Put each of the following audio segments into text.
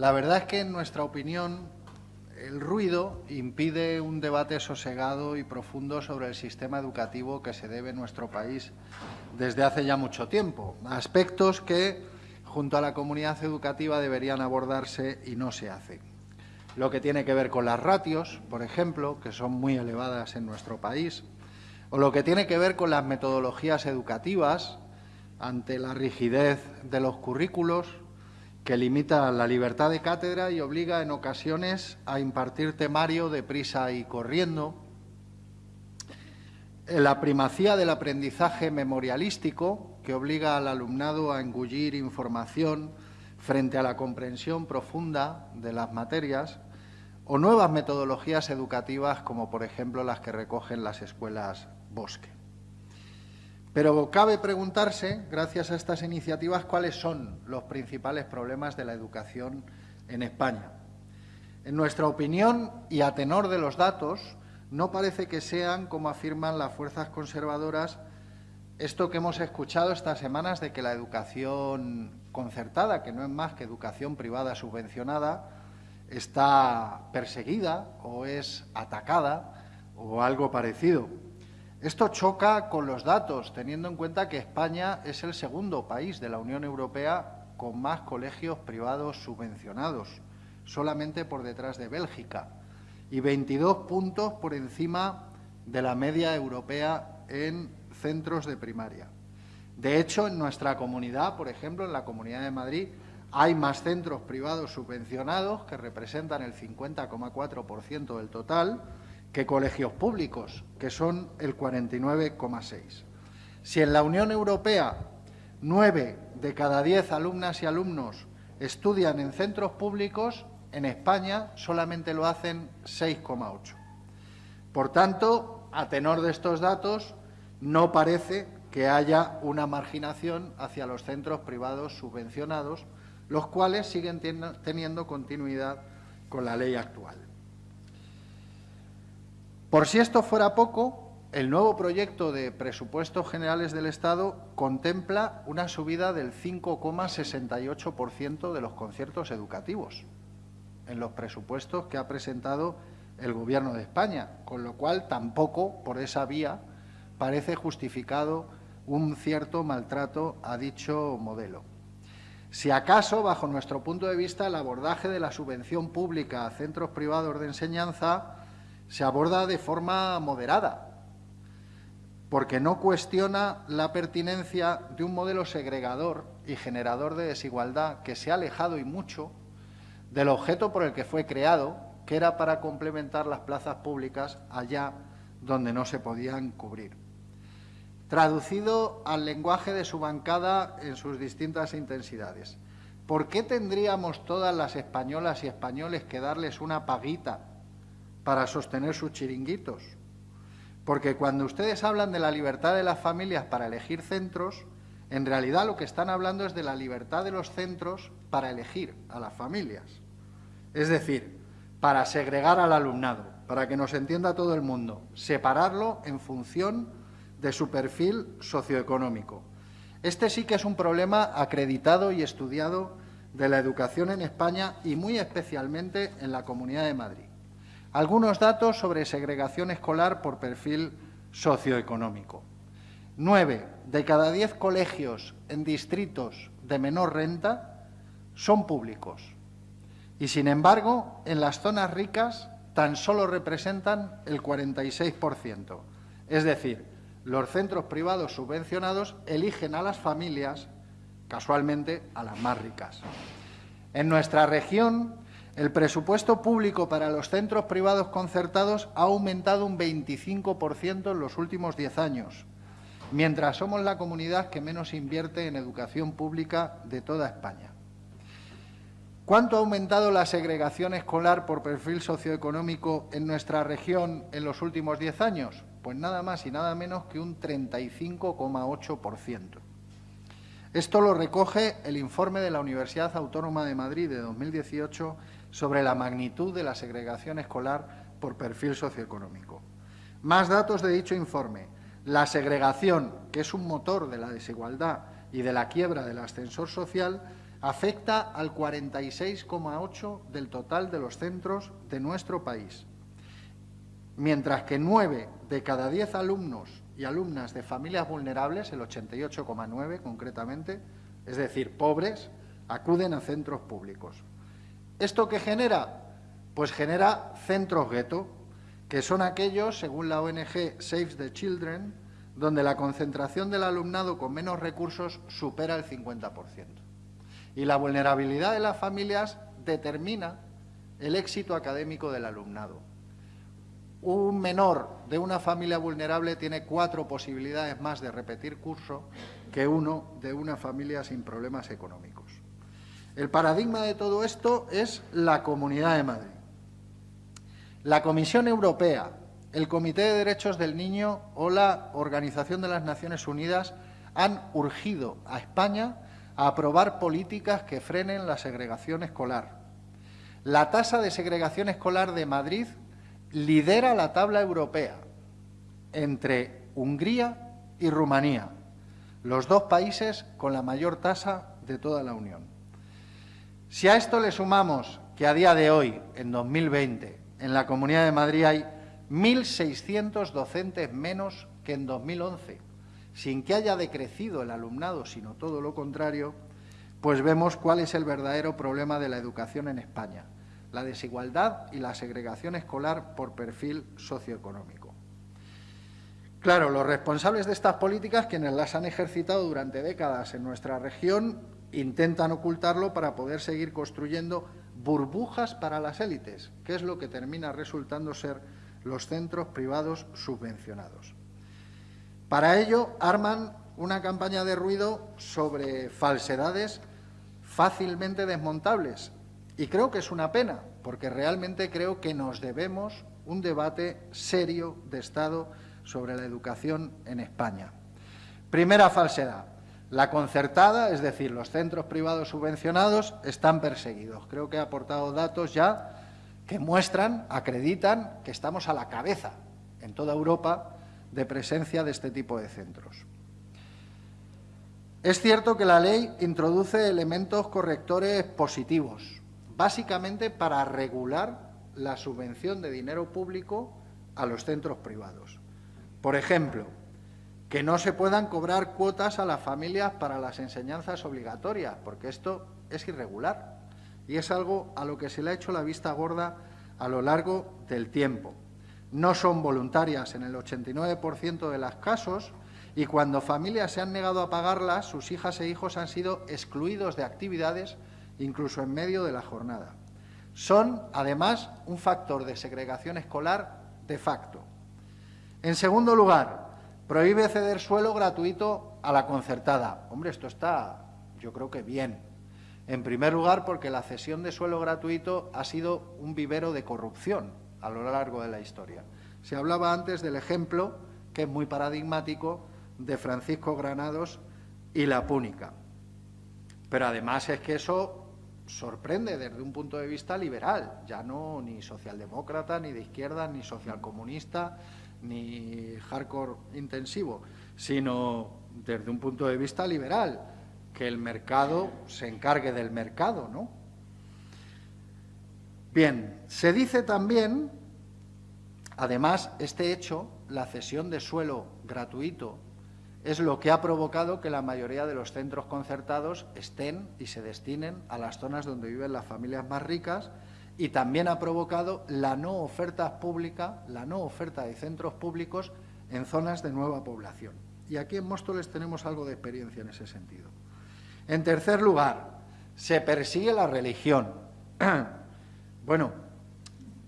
La verdad es que, en nuestra opinión, el ruido impide un debate sosegado y profundo sobre el sistema educativo que se debe en nuestro país desde hace ya mucho tiempo. Aspectos que, junto a la comunidad educativa, deberían abordarse y no se hacen. Lo que tiene que ver con las ratios, por ejemplo, que son muy elevadas en nuestro país, o lo que tiene que ver con las metodologías educativas ante la rigidez de los currículos, que limita la libertad de cátedra y obliga en ocasiones a impartir temario deprisa y corriendo, la primacía del aprendizaje memorialístico, que obliga al alumnado a engullir información frente a la comprensión profunda de las materias, o nuevas metodologías educativas como, por ejemplo, las que recogen las escuelas Bosque. Pero cabe preguntarse, gracias a estas iniciativas, cuáles son los principales problemas de la educación en España. En nuestra opinión, y a tenor de los datos, no parece que sean, como afirman las fuerzas conservadoras, esto que hemos escuchado estas semanas de que la educación concertada, que no es más que educación privada subvencionada, está perseguida o es atacada o algo parecido. Esto choca con los datos, teniendo en cuenta que España es el segundo país de la Unión Europea con más colegios privados subvencionados, solamente por detrás de Bélgica, y 22 puntos por encima de la media europea en centros de primaria. De hecho, en nuestra comunidad, por ejemplo, en la Comunidad de Madrid, hay más centros privados subvencionados, que representan el 50,4% del total, que colegios públicos, que son el 49,6%. Si en la Unión Europea nueve de cada diez alumnas y alumnos estudian en centros públicos, en España solamente lo hacen 6,8%. Por tanto, a tenor de estos datos, no parece que haya una marginación hacia los centros privados subvencionados, los cuales siguen teniendo continuidad con la ley actual. Por si esto fuera poco, el nuevo proyecto de presupuestos generales del Estado contempla una subida del 5,68% de los conciertos educativos en los presupuestos que ha presentado el Gobierno de España, con lo cual tampoco por esa vía parece justificado un cierto maltrato a dicho modelo. Si acaso, bajo nuestro punto de vista, el abordaje de la subvención pública a centros privados de enseñanza se aborda de forma moderada, porque no cuestiona la pertinencia de un modelo segregador y generador de desigualdad que se ha alejado y mucho del objeto por el que fue creado, que era para complementar las plazas públicas allá donde no se podían cubrir. Traducido al lenguaje de su bancada en sus distintas intensidades. ¿Por qué tendríamos todas las españolas y españoles que darles una paguita para sostener sus chiringuitos. Porque cuando ustedes hablan de la libertad de las familias para elegir centros, en realidad lo que están hablando es de la libertad de los centros para elegir a las familias. Es decir, para segregar al alumnado, para que nos entienda todo el mundo, separarlo en función de su perfil socioeconómico. Este sí que es un problema acreditado y estudiado de la educación en España y muy especialmente en la Comunidad de Madrid. Algunos datos sobre segregación escolar por perfil socioeconómico. Nueve de cada diez colegios en distritos de menor renta son públicos y, sin embargo, en las zonas ricas tan solo representan el 46%. Es decir, los centros privados subvencionados eligen a las familias, casualmente a las más ricas. En nuestra región, el presupuesto público para los centros privados concertados ha aumentado un 25% en los últimos diez años, mientras somos la comunidad que menos invierte en educación pública de toda España. ¿Cuánto ha aumentado la segregación escolar por perfil socioeconómico en nuestra región en los últimos diez años? Pues nada más y nada menos que un 35,8%. Esto lo recoge el informe de la Universidad Autónoma de Madrid de 2018 sobre la magnitud de la segregación escolar por perfil socioeconómico. Más datos de dicho informe. La segregación, que es un motor de la desigualdad y de la quiebra del ascensor social, afecta al 46,8% del total de los centros de nuestro país, mientras que nueve de cada diez alumnos y alumnas de familias vulnerables, el 88,9 concretamente, es decir, pobres, acuden a centros públicos. ¿Esto qué genera? Pues genera centros gueto, que son aquellos, según la ONG Save the Children, donde la concentración del alumnado con menos recursos supera el 50%. Y la vulnerabilidad de las familias determina el éxito académico del alumnado. Un menor de una familia vulnerable tiene cuatro posibilidades más de repetir curso que uno de una familia sin problemas económicos. El paradigma de todo esto es la Comunidad de Madrid. La Comisión Europea, el Comité de Derechos del Niño o la Organización de las Naciones Unidas han urgido a España a aprobar políticas que frenen la segregación escolar. La tasa de segregación escolar de Madrid lidera la tabla europea entre Hungría y Rumanía, los dos países con la mayor tasa de toda la Unión. Si a esto le sumamos que a día de hoy, en 2020, en la Comunidad de Madrid hay 1.600 docentes menos que en 2011, sin que haya decrecido el alumnado, sino todo lo contrario, pues vemos cuál es el verdadero problema de la educación en España, la desigualdad y la segregación escolar por perfil socioeconómico. Claro, los responsables de estas políticas, quienes las han ejercitado durante décadas en nuestra región, intentan ocultarlo para poder seguir construyendo burbujas para las élites, que es lo que termina resultando ser los centros privados subvencionados. Para ello, arman una campaña de ruido sobre falsedades fácilmente desmontables. Y creo que es una pena, porque realmente creo que nos debemos un debate serio de Estado sobre la educación en España. Primera falsedad. La concertada, es decir, los centros privados subvencionados, están perseguidos. Creo que he aportado datos ya que muestran, acreditan que estamos a la cabeza en toda Europa de presencia de este tipo de centros. Es cierto que la ley introduce elementos correctores positivos, básicamente para regular la subvención de dinero público a los centros privados. Por ejemplo, que no se puedan cobrar cuotas a las familias para las enseñanzas obligatorias, porque esto es irregular y es algo a lo que se le ha hecho la vista gorda a lo largo del tiempo no son voluntarias en el 89% de los casos y cuando familias se han negado a pagarlas, sus hijas e hijos han sido excluidos de actividades incluso en medio de la jornada. Son, además, un factor de segregación escolar de facto. En segundo lugar, prohíbe ceder suelo gratuito a la concertada. Hombre, esto está, yo creo que bien. En primer lugar, porque la cesión de suelo gratuito ha sido un vivero de corrupción a lo largo de la historia. Se hablaba antes del ejemplo, que es muy paradigmático, de Francisco Granados y la Púnica. Pero además es que eso sorprende desde un punto de vista liberal, ya no ni socialdemócrata, ni de izquierda, ni socialcomunista, ni hardcore intensivo, sino desde un punto de vista liberal, que el mercado se encargue del mercado, ¿no? Bien, se dice también, además, este hecho, la cesión de suelo gratuito, es lo que ha provocado que la mayoría de los centros concertados estén y se destinen a las zonas donde viven las familias más ricas y también ha provocado la no oferta pública, la no oferta de centros públicos en zonas de nueva población. Y aquí en Móstoles tenemos algo de experiencia en ese sentido. En tercer lugar, se persigue la religión. Bueno,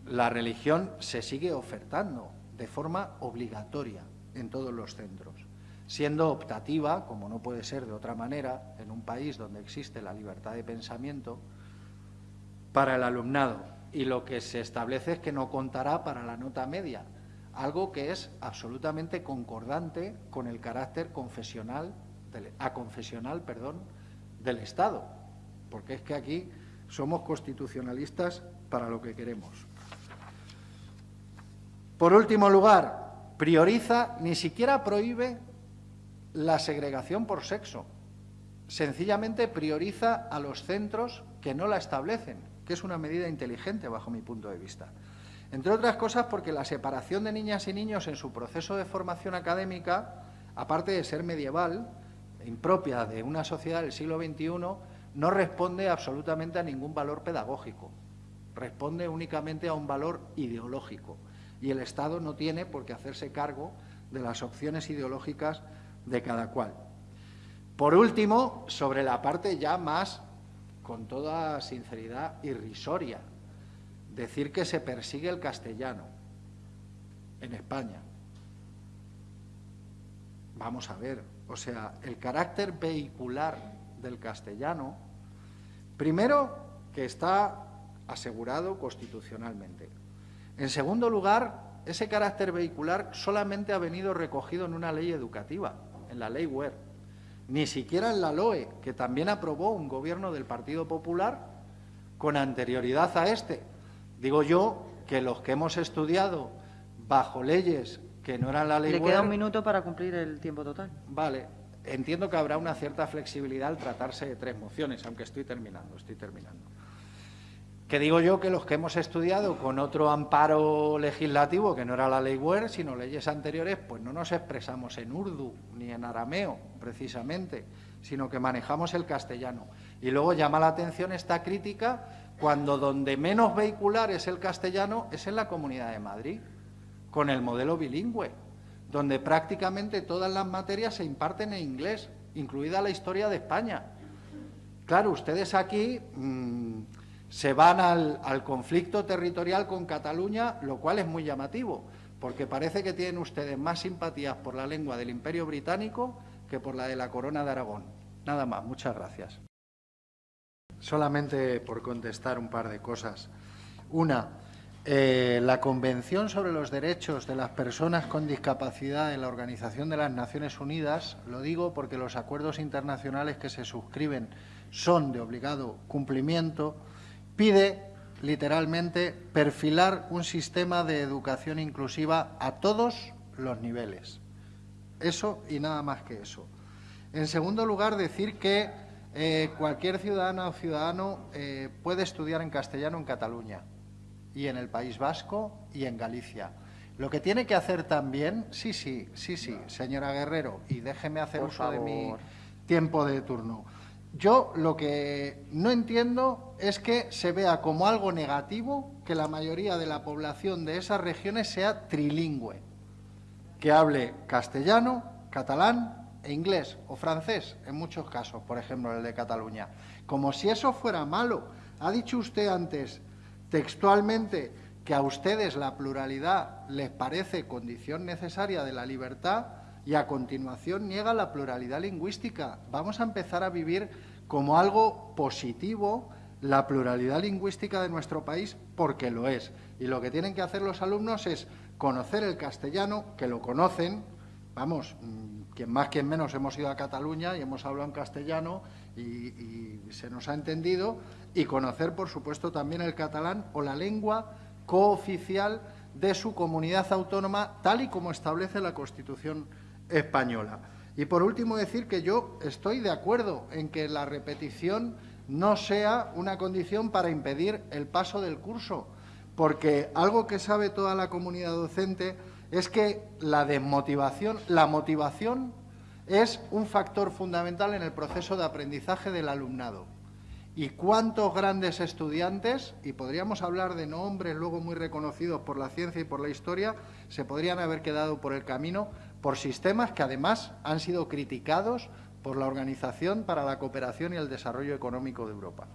la religión se sigue ofertando de forma obligatoria en todos los centros, siendo optativa, como no puede ser de otra manera, en un país donde existe la libertad de pensamiento, para el alumnado. Y lo que se establece es que no contará para la nota media, algo que es absolutamente concordante con el carácter confesional, aconfesional perdón, del Estado, porque es que aquí somos constitucionalistas para lo que queremos. Por último lugar, prioriza, ni siquiera prohíbe la segregación por sexo, sencillamente prioriza a los centros que no la establecen, que es una medida inteligente bajo mi punto de vista. Entre otras cosas porque la separación de niñas y niños en su proceso de formación académica, aparte de ser medieval, impropia de una sociedad del siglo XXI, no responde absolutamente a ningún valor pedagógico, responde únicamente a un valor ideológico. Y el Estado no tiene por qué hacerse cargo de las opciones ideológicas de cada cual. Por último, sobre la parte ya más, con toda sinceridad, irrisoria, decir que se persigue el castellano en España. Vamos a ver, o sea, el carácter vehicular del castellano, primero que está asegurado constitucionalmente. En segundo lugar, ese carácter vehicular solamente ha venido recogido en una ley educativa, en la ley WER, ni siquiera en la LOE, que también aprobó un gobierno del Partido Popular con anterioridad a este. Digo yo que los que hemos estudiado bajo leyes que no eran la ley Le queda un minuto para cumplir el tiempo total. Vale, entiendo que habrá una cierta flexibilidad al tratarse de tres mociones, aunque estoy terminando, estoy terminando. Que digo yo que los que hemos estudiado con otro amparo legislativo, que no era la ley WER, sino leyes anteriores, pues no nos expresamos en urdu ni en arameo, precisamente, sino que manejamos el castellano. Y luego llama la atención esta crítica cuando donde menos vehicular es el castellano es en la Comunidad de Madrid, con el modelo bilingüe, donde prácticamente todas las materias se imparten en inglés, incluida la historia de España. Claro, ustedes aquí... Mmm, se van al, conflicto territorial con Cataluña, lo cual es muy llamativo, porque parece que tienen ustedes más simpatías por la lengua del Imperio Británico que por la de la Corona de Aragón. Nada más, muchas gracias. Solamente por contestar un par de cosas. Una, eh, la Convención sobre los Derechos de las Personas con Discapacidad de la Organización de las Naciones Unidas, lo digo porque los acuerdos internacionales que se suscriben son de obligado cumplimiento, pide literalmente perfilar un sistema de educación inclusiva a todos los niveles. Eso y nada más que eso. En segundo lugar, decir que eh, cualquier ciudadana o ciudadano eh, puede estudiar en castellano en Cataluña y en el País Vasco y en Galicia. Lo que tiene que hacer también, sí, sí, sí, sí, señora Guerrero, y déjeme hacer uso de mi tiempo de turno. Yo lo que no entiendo es que se vea como algo negativo que la mayoría de la población de esas regiones sea trilingüe, que hable castellano, catalán e inglés o francés, en muchos casos, por ejemplo, el de Cataluña. Como si eso fuera malo. Ha dicho usted antes textualmente que a ustedes la pluralidad les parece condición necesaria de la libertad y a continuación niega la pluralidad lingüística. Vamos a empezar a vivir como algo positivo la pluralidad lingüística de nuestro país porque lo es. Y lo que tienen que hacer los alumnos es conocer el castellano, que lo conocen, vamos, mm, quien más, quien menos hemos ido a Cataluña y hemos hablado en castellano y, y se nos ha entendido, y conocer, por supuesto, también el catalán o la lengua cooficial de su comunidad autónoma, tal y como establece la Constitución española. Y por último decir que yo estoy de acuerdo en que la repetición no sea una condición para impedir el paso del curso, porque algo que sabe toda la comunidad docente es que la desmotivación, la motivación es un factor fundamental en el proceso de aprendizaje del alumnado. ¿Y cuántos grandes estudiantes, y podríamos hablar de nombres luego muy reconocidos por la ciencia y por la historia, se podrían haber quedado por el camino por sistemas que además han sido criticados por la Organización para la Cooperación y el Desarrollo Económico de Europa.